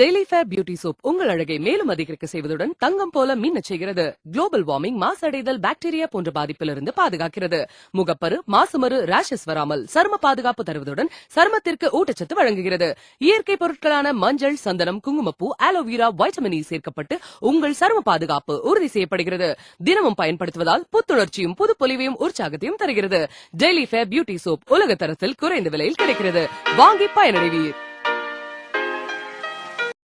Daily fair beauty soap உங்கள் அழகை மேலும் அதிகரிக்க செய்வதுடன் தங்கம் போல மின்னச் செய்கிறது. குளோபல் வார்மிங் மாசடைதல் பாக்டீரியா போன்ற பாதிப்பிலிருந்து பாதுகாக்கிறது. முகப்பரு மாசுமரு ரேஷஸ் வராமல் சரும பாதுகாப்பு தருவதுடன் சருமத்திற்கு ஊட்டச்சத்து வழங்குகிறது. இயற்கை பொருட்களான மஞ்சள் சந்தனம் குங்குமப்பூ ஆலோவேரா வைட்டமின் இ சேர்க்கப்பட்டு உங்கள் சரும பாதுகாப்பு உறுதி செய்யப்படுகிறது. தினமும் பயன்படுத்துவதால் புத்துணர்ச்சியும் புது பொலிவையும் உற்சாகத்தையும் தருகிறது. டெய்லி ஃபேர் பியூட்டி சோப் உலக தரத்தில் குறைந்த விலையில் கிடைக்கிறது. வாங்கி பயனடைவீர்.